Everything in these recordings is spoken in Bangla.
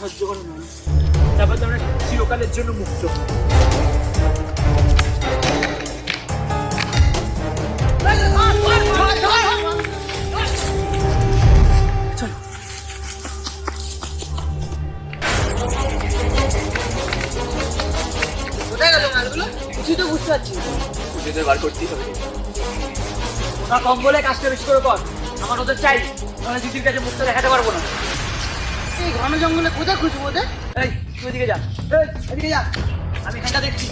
সহ্য করে নয় তারপর তো আমরা চিরকালের জন্য মুক্ত। কিছুই তো বুঝতে পারছি না। খুঁজে বার করতেই হবে। না কম কাজটা বেশি করে কর। আমার ওদের চাই নাহলে দিদির কাছে মুখটা দেখাতে পারব না। এই ঘন জঙ্গলে কোথায় খুঁজবো ওদের? এই তুই এদিকে যা। এই এদিকে যা। আমি এখানটা দেখছি।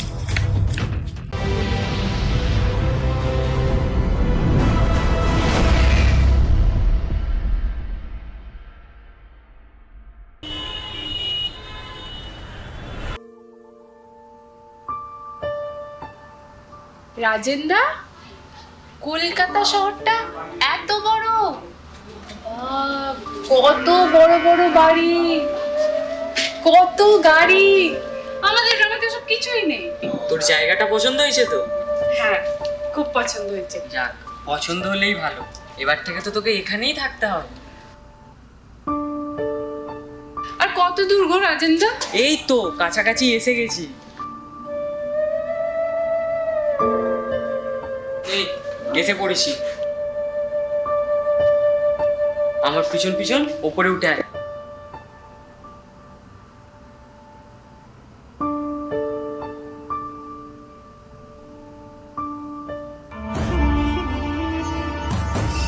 রাজেন্দা কলকাতা শহরটা এত বড়। কত বড় বড় বাড়ি কত গাড়ি। আমাদের গ্রামে তো সব কিছুই নেই। তোর জায়গাটা পছন্দ হয়েছে তো? হ্যাঁ খুব পছন্দ হয়েছে। যাক পছন্দ হলেই ভালো। এবার থেকে তো তোকে এখানেই থাকতে হবে। আর কত দূর গো রাজেন্দা? এই তো কাছাকাছি এসে গেছি। এই এসে পড়েছি। আমার পিছন পিছন ওপরে উঠে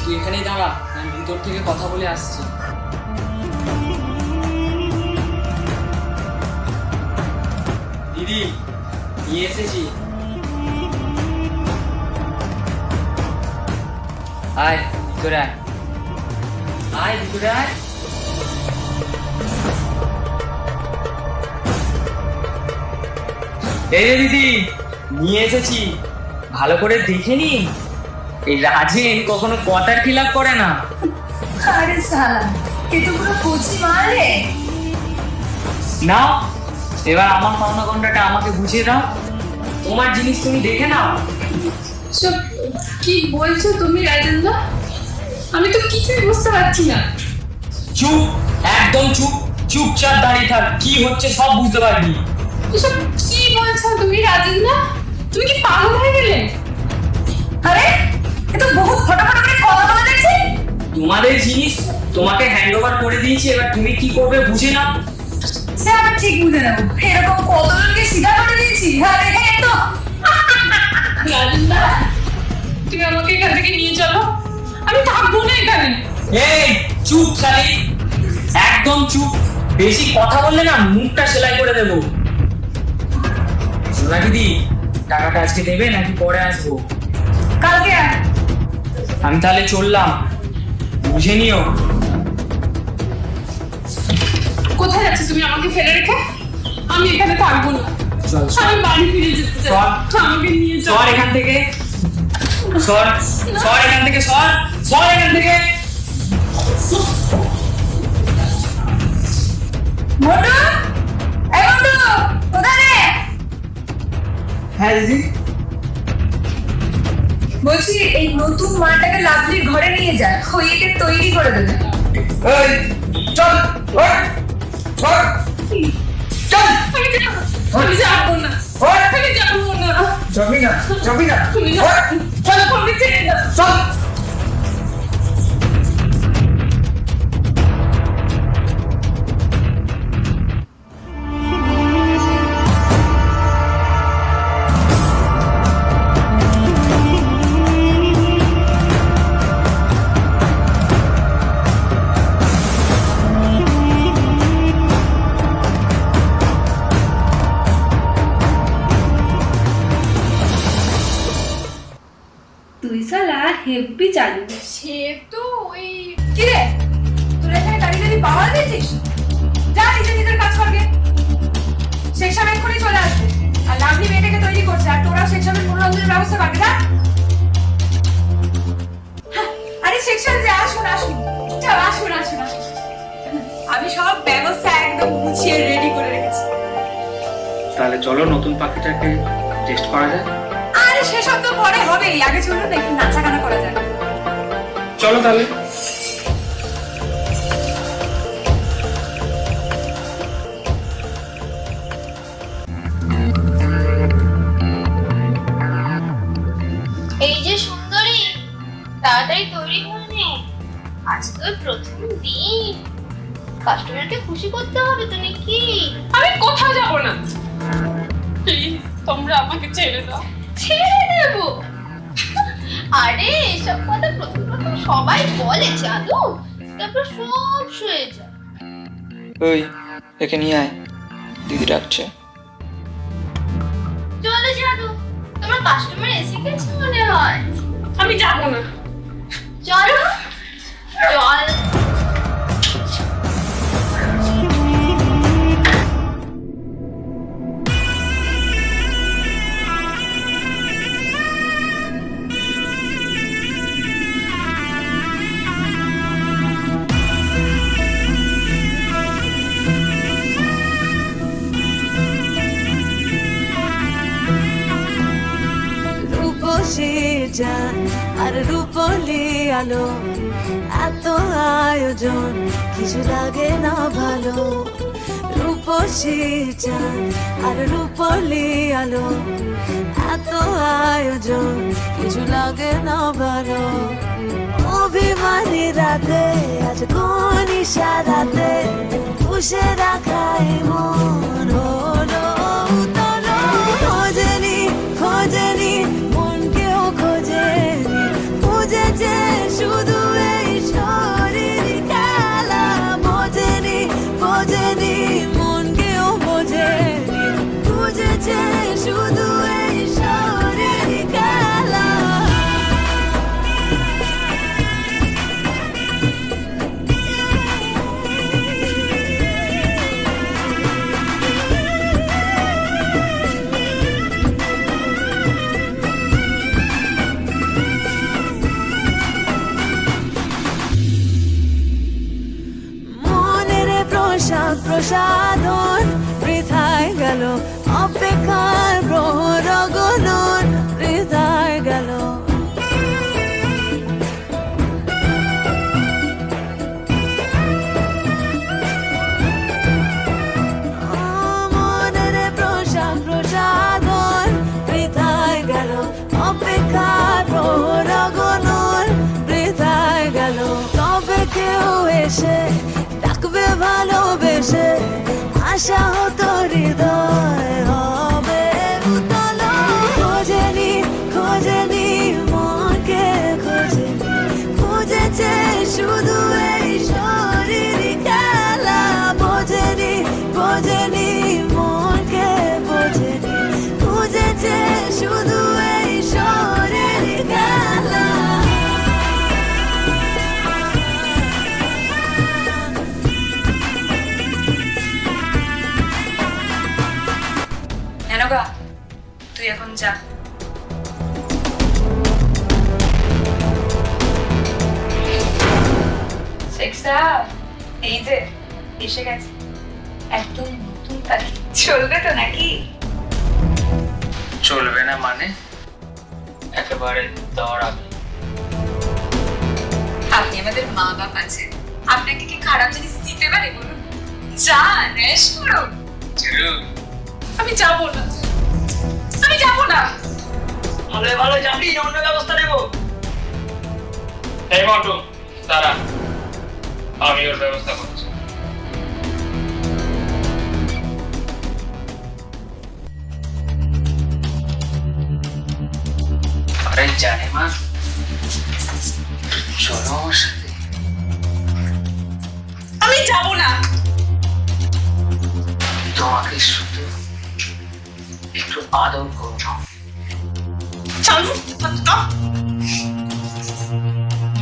তুই এখানেই দাঁড়া, আমি ভিতর থেকে কথা বলে আসছি। দিদি, নিয়ে এসেছি। আয়, ভিতরে আয়। আয় ভিতরে আয়। এই দিদি নিয়ে এসেছি। ভালো করে দেখে নি এই রাজেন কখনো কথার খিলাপ করে না। আরে সালা এ তো পুরো কচি মাল রে। নাও এবার আমার পাওনা আমাকে বুঝিয়ে দাও। তোমার জিনিস তুমি দেখে নাও। কি বলছো তুমি রাজেন্দা আমি তো কিছুই বুঝতে পারছি না। চুপ একদম চুপ চুপচাপ দাঁড়িয়ে থাক কি হচ্ছে সব বুঝতে পারবি। এসব কি বলছো তুমি রাজেন্দা তুমি কি পাগল হয়ে গেলে? আরে এ তো বহুত ফটাফট করে কথা বলে দেখছি তোমাদের জিনিস তোমাকে হ্যান্ড ওভার করে দিয়েছি এবার তুমি কি করবে বুঝে নাও। সে আমি ঠিক বুঝে নেব। এরকম কতজনকে স্বীকার করে দিয়েছি? হ্যাঁ দেখে তো। রাজেন্দা তুমি আমাকে এখান থেকে নিয়ে চলো। আমি থাকব না এখানে? এই চুপ শালি। একদম চুপ। বেশি কথা বললে না মুখটা সেলাই করে দেবো। সোনা দিদি টাকাটা আজকে দেবে নাকি পরে আসব? কালকে? আমি তাহলে চললাম। বুঝে নিও। কোথায় যাচ্ছ তুমি আমাকে ফেলে রেখে? আমি এখানে থাকব না। আমি বাড়ি ফিরে যেতে চাই। আমাকে নিয়ে চলো। এখান থেকে। সর। সর এখান থেকে সর। এখান থেকে হ্যাঁ দিদি। বলছি এই নতুন মালটাকে লাভলির ঘরে নিয়ে যা। ওই একে তৈরি করে দেবে। এই চল ওঠ ওঠ চল। আমি যাব না। ওঠ। আমি যাব না। যাবি না যাবি না। চলো। চল। তুই সালা হেব্বি চালু। সে তো ওই কি রে তোরা এখানে দাঁড়িয়ে দাঁড়িয়ে পাওয়া দিয়েছিস যা নিজে নিজের কাজ করবে সেকশন এক্ষুনি চলে আসবে। আর লাভলি মেয়েটাকে তৈরি করছে আর তোরা সেকশনের মনোরঞ্জনের ব্যবস্থা করবে না হ্যাঁ, আরে সেকশন যে আসুন আসুন। চল আসুন আসুন আমি সব ব্যবস্থা একদম গুছিয়ে রেডি করে রেখেছি। তাহলে চলো নতুন পাখিটাকে টেস্ট করা যায় তো পরে হবেই আগে চলুন একটু নাচাগানা করা যাক। চলো তাহলে। এই যে সুন্দরী তাড়াতাড়ি তৈরি হয়ে আজ তো প্রথম দিন। কাস্টমারকে খুশি করতে হবে তো নাকি? আমি কোথাও যাব না। প্লিজ তোমরা আমাকে ছেড়ে দাও। ছেড়ে দেব। আরে এসব কথা প্রথম প্রথম সবাই বলে জানো তারপর সব শুয়ে যায়। ওই একে নিয়ে আয়। দিদি ডাকছে। চলো জাদু তোমার কাস্টমার এসে গেছে মনে হয়। আমি যাব না। চলো চল। রূপসী আর রূপলি আলো, এত আয়োজন কিছু লাগে না ভালো। রূপসী যান আর রূপলি আলো, এত আয়োজন কিছু লাগে না ভালো। অভিমানী রাতে, আজ কোন ইশারাতে পুষে রাখাই মন। এসে ডাকবে ভালোবেসে আশা হতো হৃদয় তুই এখন যা শেখসা এই যে এসে গেছে। একদম নতুন পাখি চলবে তো নাকি? চলবে না মানে? একেবারে দৌড়াবে আপনি আমাদের মা বাপ আছেন আপনাকে কি খারাপ জিনিস দিতে পারে বলুন? যান রেশ করুন। আমি যাব না। যাব না। ভালো ভালো যাবি অন্য ব্যবস্থা নেব। এই মন্টু দাঁড়া। আমি ওর ব্যবস্থা করছি। আরে জানে মা চলো আমার সাথে। আমি যাব না। তোমাকে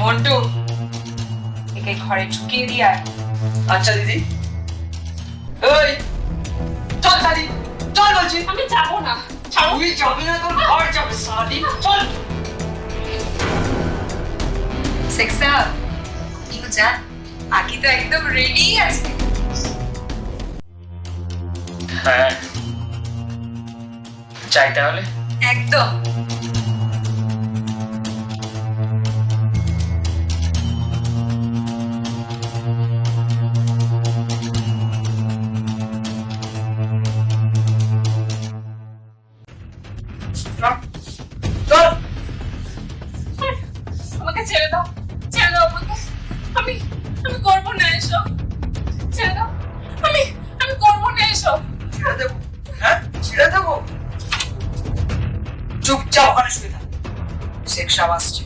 মন্টু একে ঘরে ঢুকিয়ে দিয়ে আচ্ছা দিদি ওই চল সাদি চল বলছি আমি যাব না তুই যাবি না তোর ঘর যাবে সাদি চল সেক্সা ইগো যা আকি তো একদম রেডি আছে চাই তাহলে? একদম। চুপচাপ ওখানে শুয়ে থাক। শেখ সাহেব আসছে।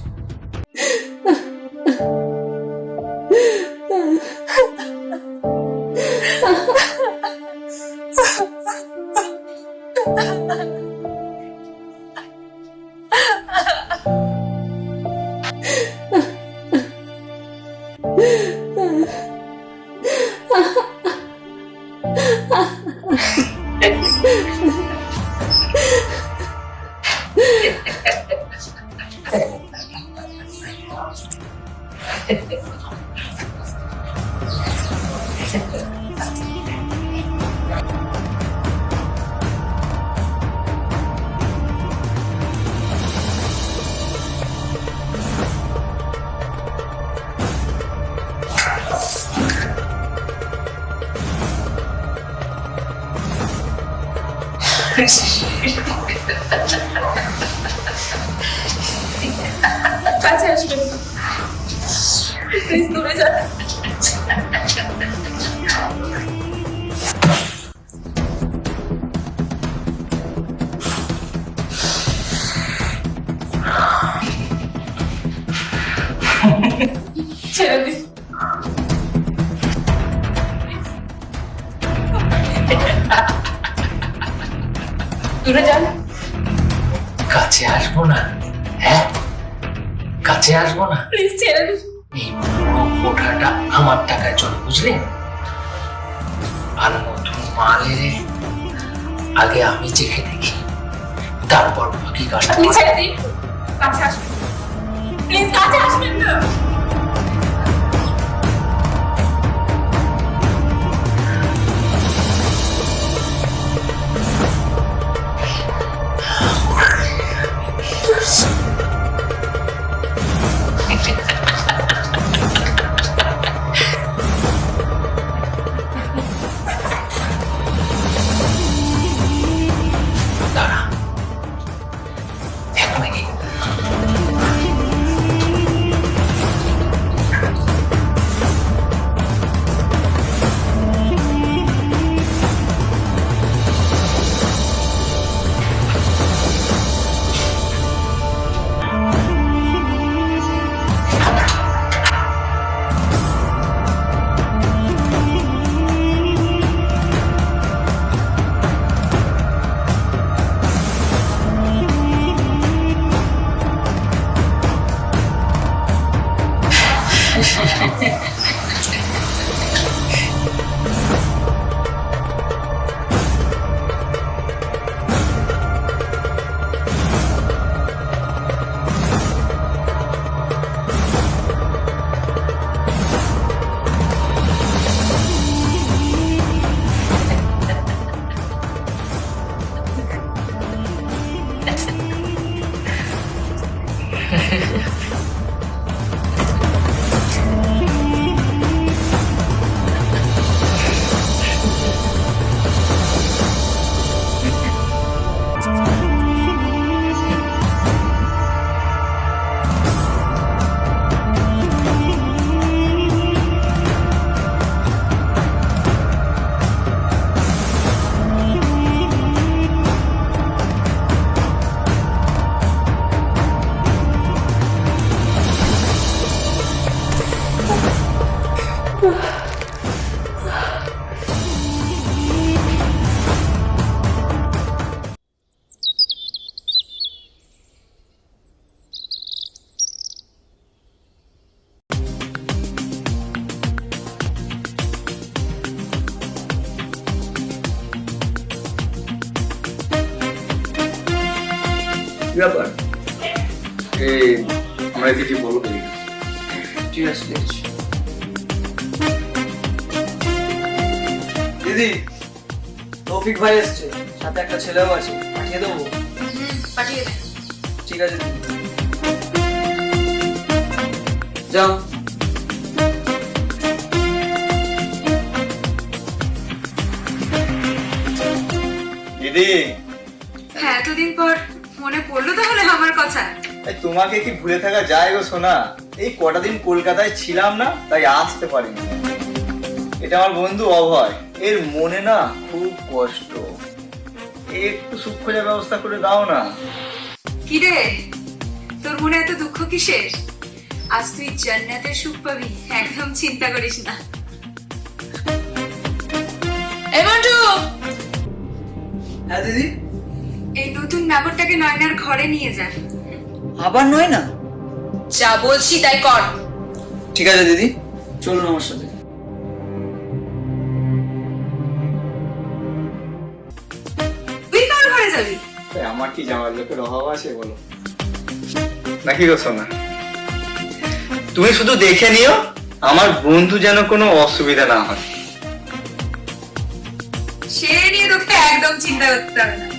কাছে আসবেন প্লিজ কাছে আসব না? প্লিজ ছেড়ে দিন এই পুরো কোঠাটা আমার টাকায় চলে বুঝলি? আর নতুন মাল এলে আগে আমি চেখে দেখি। তারপর বাকি কাজটা ছেড়ে দিন। কাছে আসবেন প্লিজ কাছে আসবেন না। ব্যাপার আমরা কিছু বলব ঠিক আছে দিদি তৌফিক ভাই এসছে। সাথে একটা ছেলেও আছে। পাঠিয়ে দেবো? পাঠিয়ে দেন ঠিক আছে যাও। দিদি মনে পড়ল তাহলে আমার কথা? তোমাকে কি ভুলে থাকা যায় গো সোনা? এই কটা দিন কলকাতায় ছিলাম না তাই আসতে পারিনি। এটা আমার বন্ধু অভয়। এর মনে না খুব কষ্ট। একটু সুখ খোঁজার ব্যবস্থা করে দাও না। কি রে তোর মনে এত দুঃখ কিসের? আজ তুই জান্নাতের সুখ পাবি একদম চিন্তা করিস না। এই মন্টু! হ্যাঁ দিদি? এই নতুন নাগরটাকে নয়নার ঘরে নিয়ে যা। আবার নয় না যা বলছি তাই কর। ঠিক আছে দিদি চলুন আমার সাথে। তুই কার ঘরে যাবি? আমার কি জামার লোকের অভাব আছে বলো? নাকি গো সোনা? তুমি শুধু দেখে নিও আমার বন্ধু যেন কোনো অসুবিধা না হয়। সে নিয়ে তোকে একদম চিন্তা করতে হবে না।